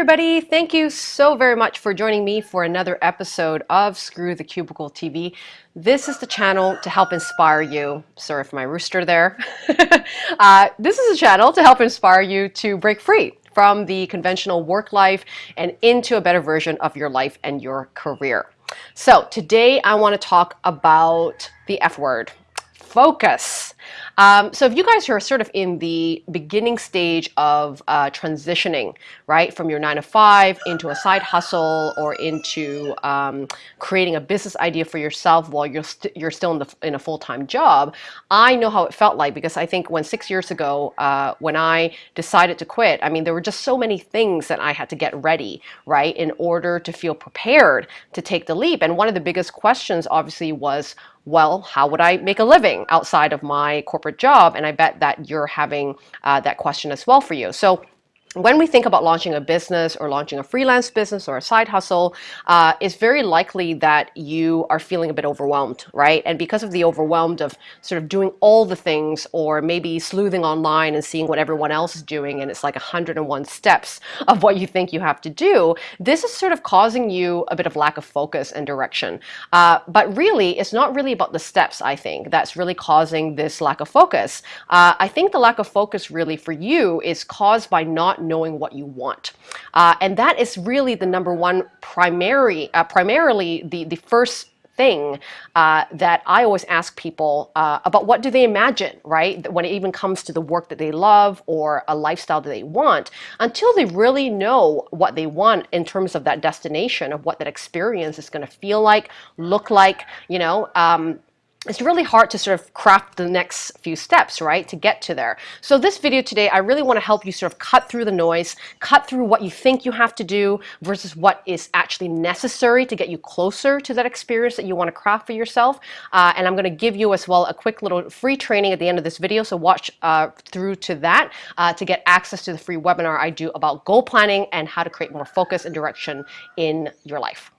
Everybody. Thank you so very much for joining me for another episode of Screw the Cubicle TV. This is the channel to help inspire you. Sorry for my rooster there. uh, this is a channel to help inspire you to break free from the conventional work life and into a better version of your life and your career. So today I want to talk about the F word, focus. Um, so if you guys are sort of in the beginning stage of uh, transitioning, right, from your nine to five into a side hustle or into um, creating a business idea for yourself while you're st you're still in the in a full time job, I know how it felt like because I think when six years ago uh, when I decided to quit, I mean there were just so many things that I had to get ready, right, in order to feel prepared to take the leap. And one of the biggest questions obviously was well, how would I make a living outside of my corporate job? And I bet that you're having uh, that question as well for you. So when we think about launching a business or launching a freelance business or a side hustle, uh, it's very likely that you are feeling a bit overwhelmed, right? And because of the overwhelmed of sort of doing all the things or maybe sleuthing online and seeing what everyone else is doing and it's like 101 steps of what you think you have to do, this is sort of causing you a bit of lack of focus and direction. Uh, but really, it's not really about the steps, I think, that's really causing this lack of focus. Uh, I think the lack of focus really for you is caused by not knowing what you want. Uh, and that is really the number one primary, uh, primarily the, the first thing uh, that I always ask people uh, about what do they imagine, right? When it even comes to the work that they love or a lifestyle that they want, until they really know what they want in terms of that destination of what that experience is going to feel like, look like, you know, um, it's really hard to sort of craft the next few steps, right, to get to there. So this video today, I really want to help you sort of cut through the noise, cut through what you think you have to do versus what is actually necessary to get you closer to that experience that you want to craft for yourself. Uh, and I'm going to give you as well a quick little free training at the end of this video, so watch uh, through to that uh, to get access to the free webinar I do about goal planning and how to create more focus and direction in your life.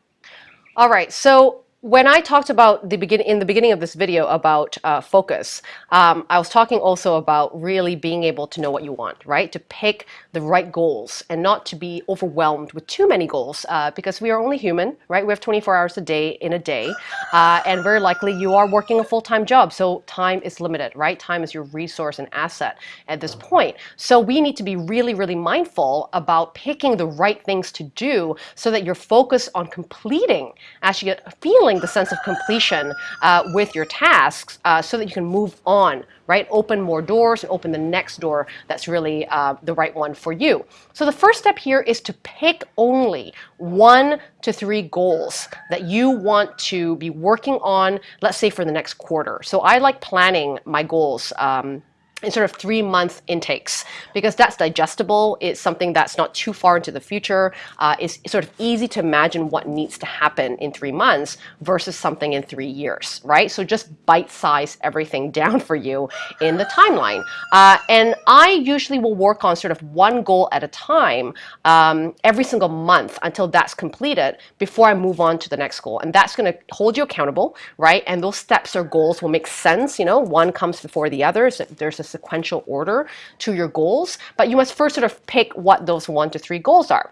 All right, so when I talked about the begin in the beginning of this video about uh, focus, um, I was talking also about really being able to know what you want, right? To pick the right goals and not to be overwhelmed with too many goals uh, because we are only human, right? We have 24 hours a day in a day, uh, and very likely you are working a full-time job, so time is limited, right? Time is your resource and asset at this point. So we need to be really, really mindful about picking the right things to do so that you're focused on completing, actually get a feeling feeling the sense of completion uh, with your tasks uh, so that you can move on, right? Open more doors and open the next door that's really uh, the right one for you. So the first step here is to pick only one to three goals that you want to be working on, let's say for the next quarter. So I like planning my goals um, in sort of three month intakes because that's digestible. It's something that's not too far into the future. Uh, it's sort of easy to imagine what needs to happen in three months versus something in three years, right? So just bite size everything down for you in the timeline. Uh, and I usually will work on sort of one goal at a time um, every single month until that's completed before I move on to the next goal. And that's going to hold you accountable, right? And those steps or goals will make sense. You know, one comes before the other. So there's a sequential order to your goals, but you must first sort of pick what those one to three goals are.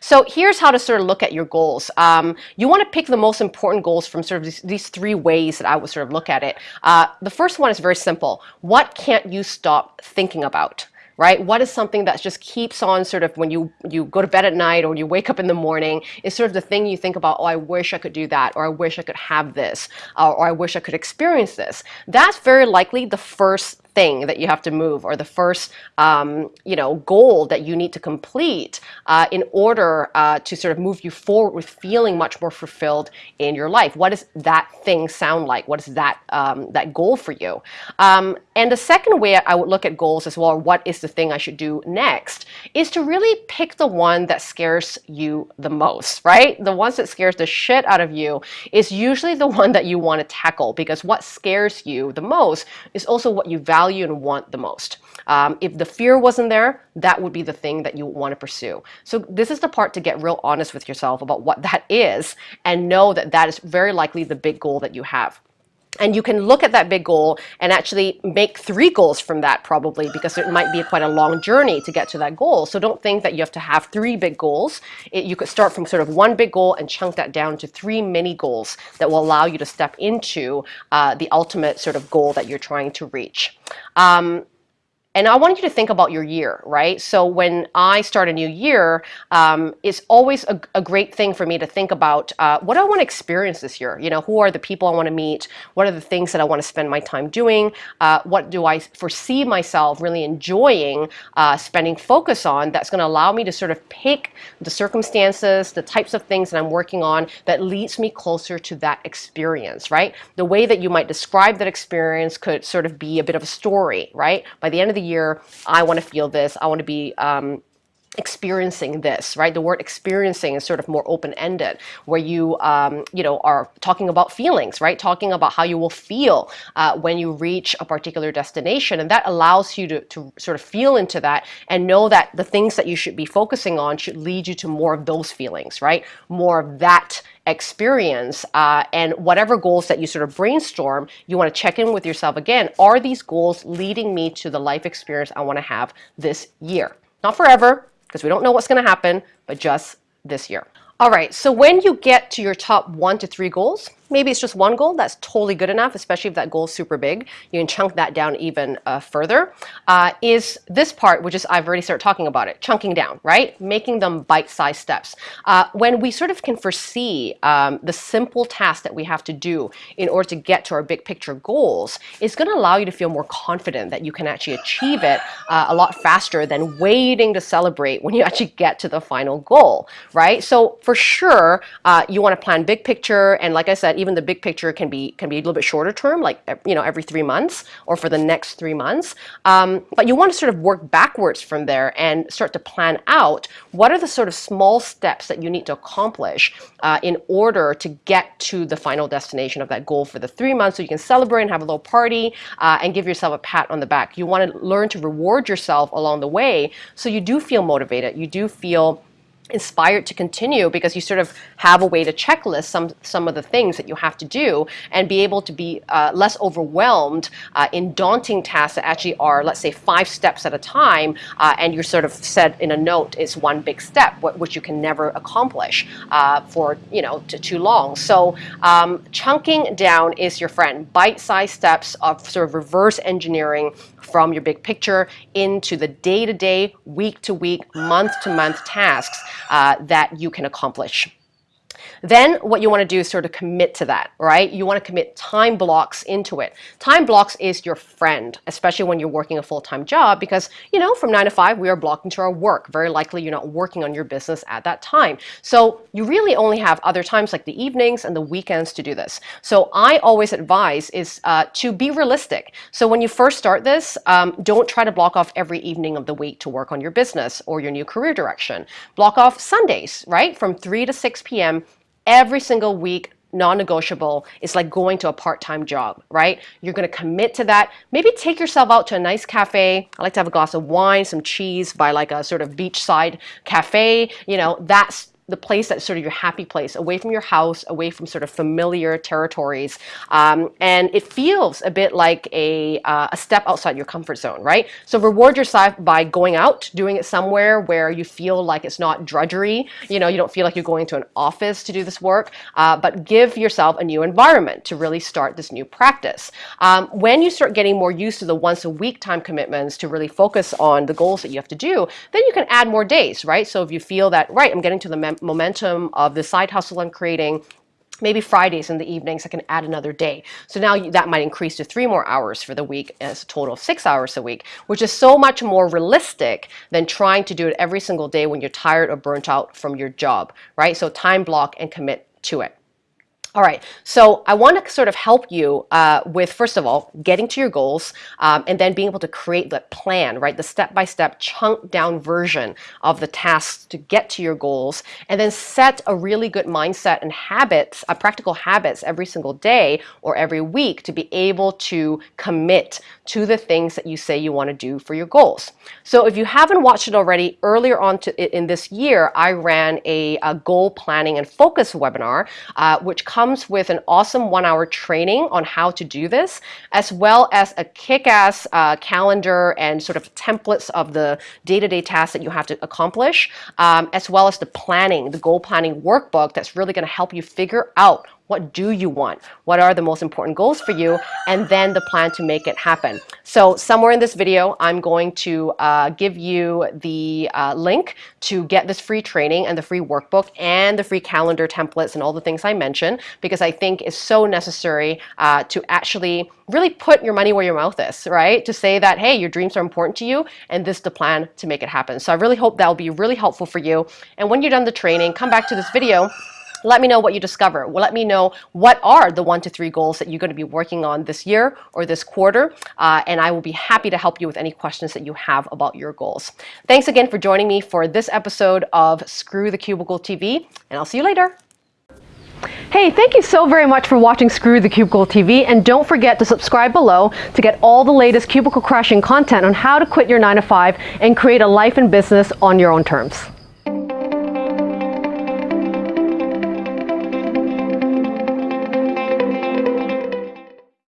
So here's how to sort of look at your goals. Um, you want to pick the most important goals from sort of these, these, three ways that I would sort of look at it. Uh, the first one is very simple. What can't you stop thinking about? right? What is something that just keeps on sort of when you, you go to bed at night or you wake up in the morning is sort of the thing you think about, oh, I wish I could do that, or I wish I could have this, uh, or I wish I could experience this. That's very likely the first thing that you have to move or the first um, you know goal that you need to complete uh, in order uh, to sort of move you forward with feeling much more fulfilled in your life. What does that thing sound like? What is that um, that goal for you? Um, and the second way I would look at goals as well, what is the thing I should do next, is to really pick the one that scares you the most, right? The ones that scares the shit out of you is usually the one that you want to tackle because what scares you the most is also what you value value and want the most. Um, if the fear wasn't there, that would be the thing that you want to pursue. So this is the part to get real honest with yourself about what that is and know that that is very likely the big goal that you have. And you can look at that big goal and actually make three goals from that probably because it might be quite a long journey to get to that goal. So don't think that you have to have three big goals. It, you could start from sort of one big goal and chunk that down to three mini goals that will allow you to step into uh, the ultimate sort of goal that you're trying to reach. Um, and I want you to think about your year, right? So when I start a new year, um, it's always a, a, great thing for me to think about uh, what I want to experience this year? You know, who are the people I want to meet? What are the things that I want to spend my time doing? Uh, what do I foresee myself really enjoying uh, spending focus on that's going to allow me to sort of pick the circumstances, the types of things that I'm working on that leads me closer to that experience, right? The way that you might describe that experience could sort of be a bit of a story, right? By the end of the the year, I want to feel this, I want to be um, experiencing this, right? The word experiencing is sort of more open-ended, where you, um, you know, are talking about feelings, right? Talking about how you will feel uh, when you reach a particular destination, and that allows you to, to sort of feel into that and know that the things that you should be focusing on should lead you to more of those feelings, right? More of that experience uh, and whatever goals that you sort of brainstorm, you want to check in with yourself again. Are these goals leading me to the life experience I want to have this year? Not forever, because we don't know what's going to happen, but just this year. All right, so when you get to your top one to three goals, Maybe it's just one goal, that's totally good enough, especially if that goal is super big. You can chunk that down even uh, further. Uh, is this part, which is I've already started talking about it, chunking down, right? Making them bite-sized steps. Uh, when we sort of can foresee um, the simple tasks that we have to do in order to get to our big picture goals, it's going to allow you to feel more confident that you can actually achieve it uh, a lot faster than waiting to celebrate when you actually get to the final goal, right? So for sure, uh, you want to plan big picture, and like I said, even the big picture can be can be a little bit shorter term, like you know every three months or for the next three months. Um, but you want to sort of work backwards from there and start to plan out what are the sort of small steps that you need to accomplish uh, in order to get to the final destination of that goal for the three months, so you can celebrate and have a little party uh, and give yourself a pat on the back. You want to learn to reward yourself along the way, so you do feel motivated. You do feel inspired to continue because you sort of have a way to checklist some some of the things that you have to do and be able to be uh, less overwhelmed uh, in daunting tasks that actually are let's say five steps at a time uh, and you're sort of said in a note it's one big step which you can never accomplish uh, for you know too long. So um, chunking down is your friend. Bite-sized steps of sort of reverse engineering from your big picture into the day-to-day, week-to-week, month-to-month tasks uh, that you can accomplish. Then what you want to do is sort of commit to that, right? You want to commit time blocks into it. Time blocks is your friend, especially when you're working a full-time job because, you know, from 9 to 5 we are blocking to our work. Very likely you're not working on your business at that time. So you really only have other times like the evenings and the weekends to do this. So I always advise is uh, to be realistic. So when you first start this, um, don't try to block off every evening of the week to work on your business or your new career direction. Block off Sundays, right? From 3 to 6 p.m every single week non-negotiable is like going to a part-time job, right? You're going to commit to that. Maybe take yourself out to a nice cafe. I like to have a glass of wine, some cheese by like a sort of beachside cafe. You know, that's the place that's sort of your happy place, away from your house, away from sort of familiar territories. Um, and it feels a bit like a, uh, a step outside your comfort zone, right? So reward yourself by going out, doing it somewhere where you feel like it's not drudgery. You know, you don't feel like you're going to an office to do this work, uh, but give yourself a new environment to really start this new practice. Um, when you start getting more used to the once a week time commitments to really focus on the goals that you have to do, then you can add more days, right? So if you feel that, right, I'm getting to the momentum of the side hustle I'm creating, maybe Fridays in the evenings, I can add another day. So now that might increase to three more hours for the week as a total of six hours a week, which is so much more realistic than trying to do it every single day when you're tired or burnt out from your job, right? So time block and commit to it. All right, so I want to sort of help you uh, with, first of all, getting to your goals um, and then being able to create the plan, right? The step-by-step chunk down version of the tasks to get to your goals and then set a really good mindset and habits, uh, practical habits every single day or every week to be able to commit to the things that you say you want to do for your goals. So if you haven't watched it already, earlier on to, in this year, I ran a, a goal planning and focus webinar, uh, which comes with an awesome one hour training on how to do this, as well as a kick ass uh, calendar and sort of templates of the day to day tasks that you have to accomplish, um, as well as the planning, the goal planning workbook that's really going to help you figure out what do you want? What are the most important goals for you? And then the plan to make it happen. So somewhere in this video, I'm going to uh, give you the uh, link to get this free training and the free workbook and the free calendar templates and all the things I mentioned because I think it's so necessary uh, to actually really put your money where your mouth is, right? To say that, hey, your dreams are important to you and this is the plan to make it happen. So I really hope that will be really helpful for you. And when you're done the training, come back to this video let me know what you discover. Well, let me know what are the one to three goals that you're going to be working on this year or this quarter, uh, and I will be happy to help you with any questions that you have about your goals. Thanks again for joining me for this episode of Screw the Cubicle TV, and I'll see you later. Hey, thank you so very much for watching Screw the Cubicle TV, and don't forget to subscribe below to get all the latest cubicle crushing content on how to quit your 9 to 5 and create a life and business on your own terms.